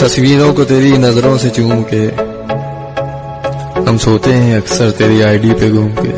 तस्वीरों को तेरी नज़रों से चूम के हम सोते हैं अक्सर तेरी आईडी पे घूम के